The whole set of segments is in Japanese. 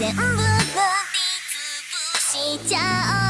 全部をしちゃおう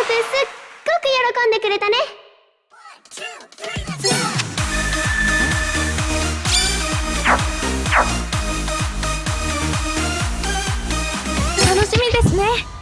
すっごく喜んでくれたね。楽しみですね。